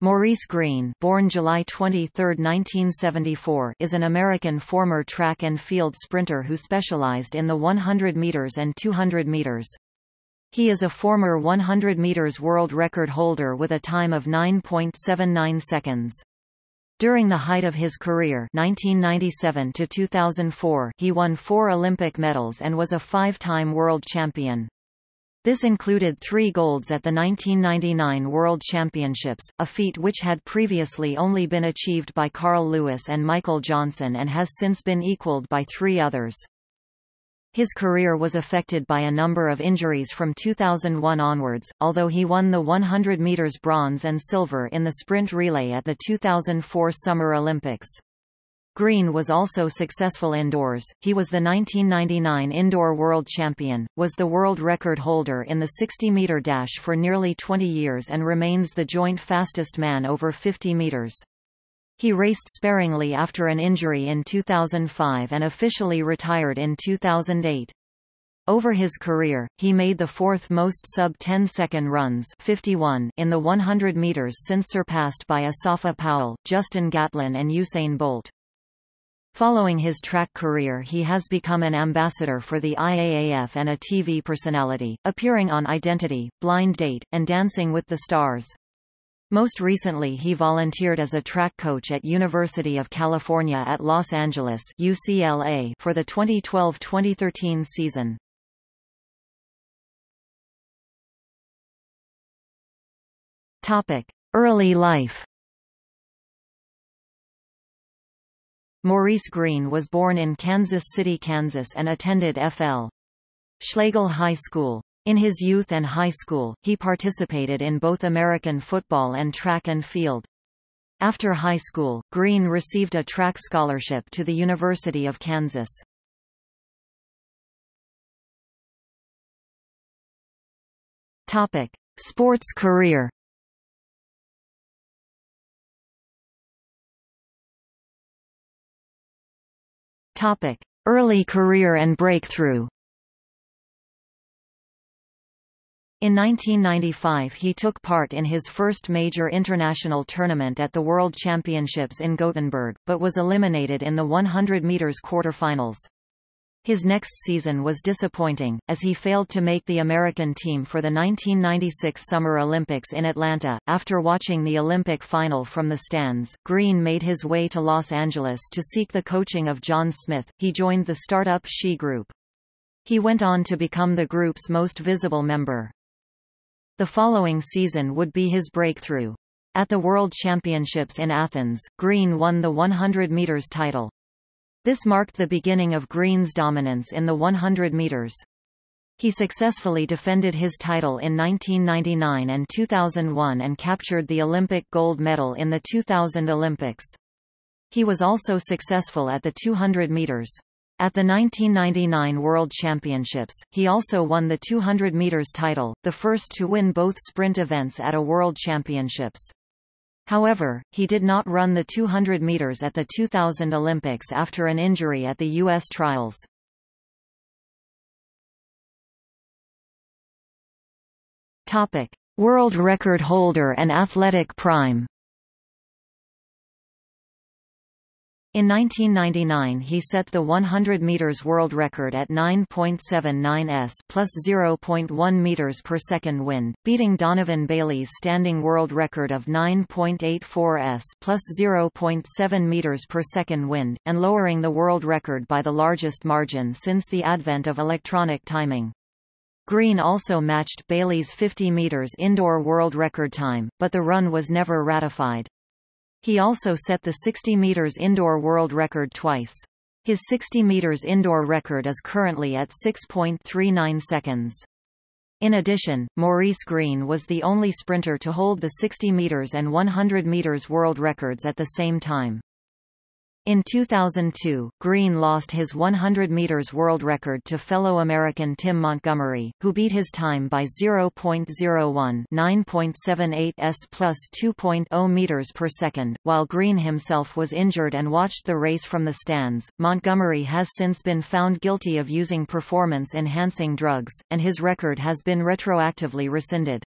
Maurice Greene born July 23, 1974, is an American former track and field sprinter who specialized in the 100 meters and 200 meters. He is a former 100 meters world record holder with a time of 9.79 seconds. During the height of his career 1997 to 2004, he won four Olympic medals and was a five-time world champion. This included three golds at the 1999 World Championships, a feat which had previously only been achieved by Carl Lewis and Michael Johnson and has since been equaled by three others. His career was affected by a number of injuries from 2001 onwards, although he won the 100 meters bronze and silver in the sprint relay at the 2004 Summer Olympics. Greene was also successful indoors, he was the 1999 indoor world champion, was the world record holder in the 60-meter dash for nearly 20 years and remains the joint fastest man over 50 meters. He raced sparingly after an injury in 2005 and officially retired in 2008. Over his career, he made the fourth most sub-10 second runs 51 in the 100 meters since surpassed by Asafa Powell, Justin Gatlin and Usain Bolt. Following his track career he has become an ambassador for the IAAF and a TV personality, appearing on Identity, Blind Date, and Dancing with the Stars. Most recently he volunteered as a track coach at University of California at Los Angeles UCLA for the 2012-2013 season. Early life Maurice Greene was born in Kansas City, Kansas and attended F.L. Schlagle High School. In his youth and high school, he participated in both American football and track and field. After high school, Greene received a track scholarship to the University of Kansas. Topic: Sports career. Topic: Early career and breakthrough. In 1995 he took part in his first major international tournament at the World Championships in Gothenburg, but was eliminated in the 100 meters quarterfinals. His next season was disappointing, as he failed to make the American team for the 1996 Summer Olympics in Atlanta. After watching the Olympic final from the stands, Greene made his way to Los Angeles to seek the coaching of John Smith. He joined the startup She Group. He went on to become the group's most visible member. The following season would be his breakthrough. At the World Championships in Athens, Greene won the 100 meters title. This marked the beginning of Greene's dominance in the 100 meters. He successfully defended his title in 1999 and 2001 and captured the Olympic gold medal in the 2000 Olympics. He was also successful at the 200 meters. At the 1999 World Championships, he also won the 200 meters title, the first to win both sprint events at a World Championships. However, he did not run the 200 meters at the 2000 Olympics after an injury at the U.S. trials. Topic: World record holder and athletic prime. In 1999 he set the 100 meters world record at 9.79 s plus 0.1 meters per second wind, beating Donovan Bailey's standing world record of 9.84 s plus 0.7 meters per second wind, and lowering the world record by the largest margin since the advent of electronic timing. Greene also matched Bailey's 50 meters indoor world record time, but the run was never ratified. He also set the 60 meters indoor world record twice. His 60 meters indoor record is currently at 6.39 seconds. In addition, Maurice Greene was the only sprinter to hold the 60 meters and 100 meters world records at the same time. In 2002, Greene lost his 100 meters world record to fellow American Tim Montgomery, who beat his time by 0.01 9.78 s plus 2.0 meters per second. While Greene himself was injured and watched the race from the stands, Montgomery has since been found guilty of using performance-enhancing drugs, and his record has been retroactively rescinded.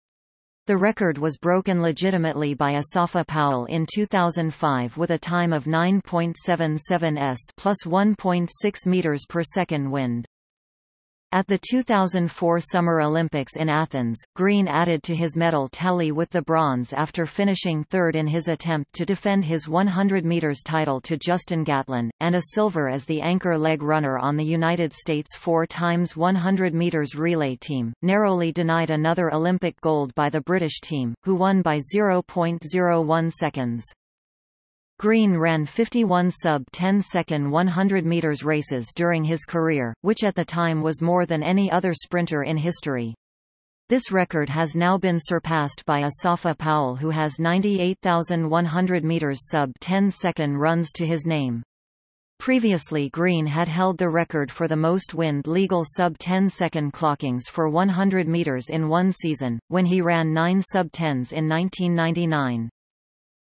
The record was broken legitimately by Asafa Powell in 2005 with a time of 9.77 s plus 1.6 meters per second wind. At the 2004 Summer Olympics in Athens, Greene added to his medal tally with the bronze after finishing third in his attempt to defend his 100 meters title to Justin Gatlin, and a silver as the anchor leg runner on the United States 4 times 100 meters relay team, narrowly denied another Olympic gold by the British team, who won by 0.01 seconds. Greene ran 51 sub-10 second 100 meters races during his career, which at the time was more than any other sprinter in history. This record has now been surpassed by Asafa Powell who has 98,100 meters sub-10 second runs to his name. Previously Greene had held the record for the most wind legal sub-10 second clockings for 100 meters in one season, when he ran 9 sub-10s in 1999.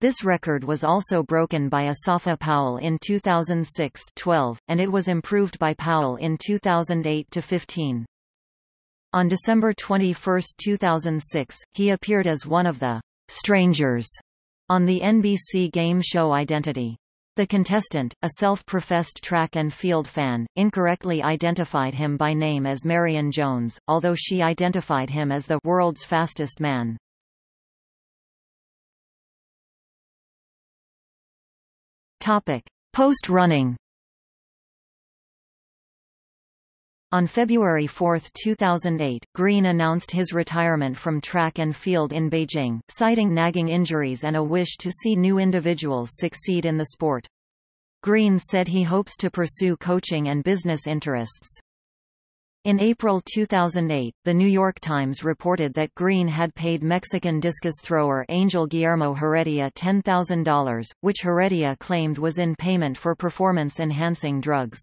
This record was also broken by Asafa Powell in 2006-12, and it was improved by Powell in 2008-15. On December 21, 2006, he appeared as one of the strangers on the NBC game show Identity. The contestant, a self-professed track and field fan, incorrectly identified him by name as Marion Jones, although she identified him as the world's fastest man. Topic: Post-running. On February 4, 2008, Greene announced his retirement from track and field in Beijing, citing nagging injuries and a wish to see new individuals succeed in the sport. Greene said he hopes to pursue coaching and business interests. In April 2008, The New York Times reported that Greene had paid Mexican discus thrower Angel Guillermo Heredia $10,000, which Heredia claimed was in payment for performance-enhancing drugs.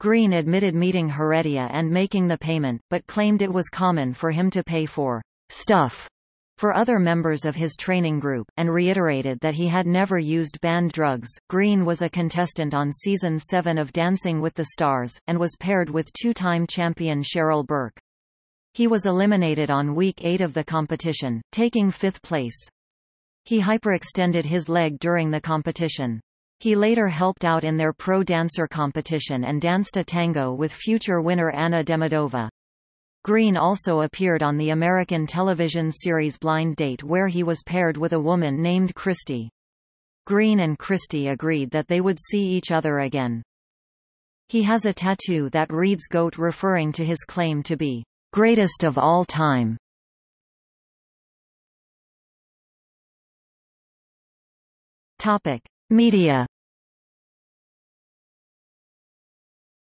Greene admitted meeting Heredia and making the payment, but claimed it was common for him to pay for stuff for other members of his training group, and reiterated that he had never used banned drugs. Greene was a contestant on season 7 of Dancing with the Stars, and was paired with two-time champion Cheryl Burke. He was eliminated on week 8 of the competition, taking fifth place. He hyperextended his leg during the competition. He later helped out in their pro dancer competition and danced a tango with future winner Anna Demidova. Greene also appeared on the American television series Blind Date where he was paired with a woman named Christy. Greene and Christy agreed that they would see each other again. He has a tattoo that reads GOAT referring to his claim to be greatest of all time. Topic: Media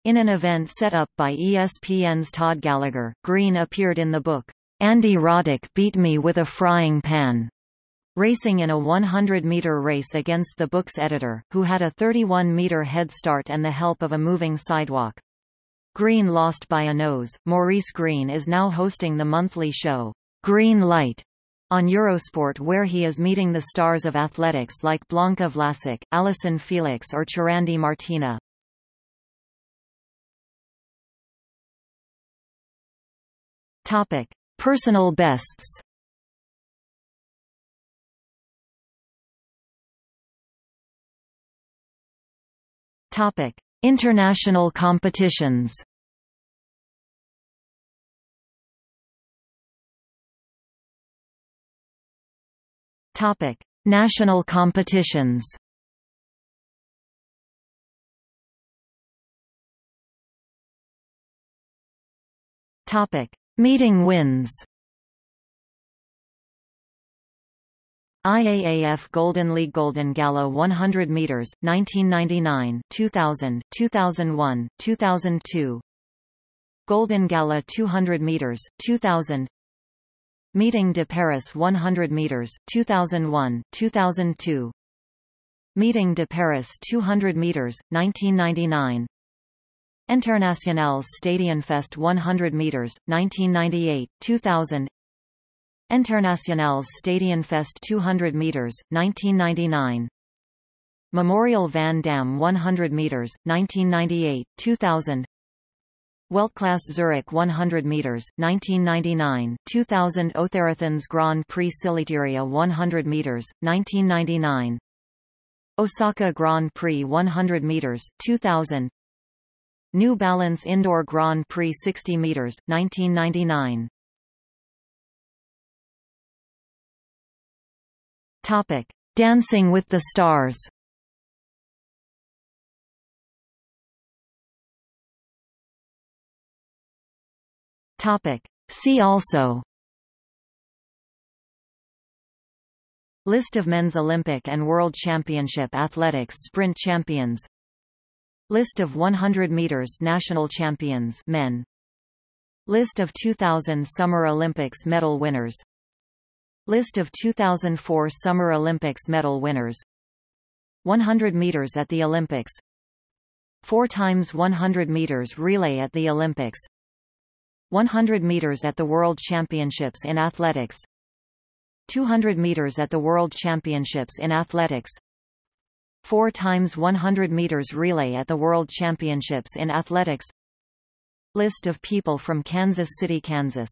In an event set up by ESPN's Todd Gallagher, Greene appeared in the book, Andy Roddick Beat Me with a Frying Pan, racing in a 100-meter race against the book's editor, who had a 31-meter head start and the help of a moving sidewalk. Greene lost by a nose. Maurice Greene is now hosting the monthly show, Green Light, on Eurosport where he is meeting the stars of athletics like Blanca Vlasic, Allyson Felix or Churandy Martina. Topic: Personal bests. Topic: International competitions. Topic: National competitions. Topic: Meeting wins. IAAF Golden League Golden Gala 100 meters 1999 2000 2001 2002 Golden Gala 200 meters 2000 Meeting de Paris 100 meters 2001 2002 Meeting de Paris 200 meters 1999 Internationales Stadionfest 100 meters 1998 2000 Internationales Stadionfest 200 meters 1999 Memorial Van Damme 100 meters 1998 2000 Weltklasse Zurich 100 meters 1999 2000 Otherathons Grand Prix Tsiklitiria 100 meters 1999 Osaka Grand Prix 100 meters 2000 New Balance Indoor Grand Prix 60 meters 1999 Topic Dancing with the Stars. Topic. See also. List of men's Olympic and World Championship athletics sprint champions List of 100 meters national champions men. List of 2000 Summer Olympics medal winners. List of 2004 Summer Olympics medal winners. 100 meters at the Olympics. 4 times 100 meters relay at the Olympics. 100 meters at the World Championships in Athletics. 200 meters at the World Championships in Athletics 4 times 100 meters relay at the World Championships in Athletics. List of people from Kansas City, Kansas